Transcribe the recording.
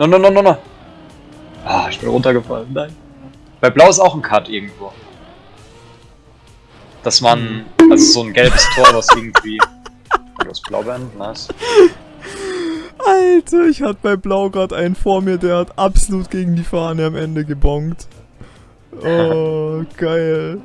No, no, no, no, no. Ah, ich bin runtergefallen. Nein. Bei Blau ist auch ein Cut irgendwo. Dass man, also so ein gelbes Tor, was irgendwie... Du hast Blauband, nice. Alter, ich hatte bei Blau gerade einen vor mir, der hat absolut gegen die Fahne am Ende gebongt. Oh, geil.